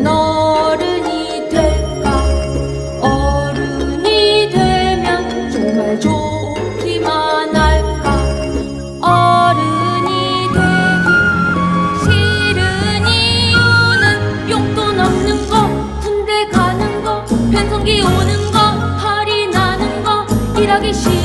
어른이 될까? 어른이 되면 정말 좋기만 할까? 어른이 되기 싫은 이유는 용돈 없는 거 군대 가는 거 편성기 오는 거 파리 나는 거 일하기 싫어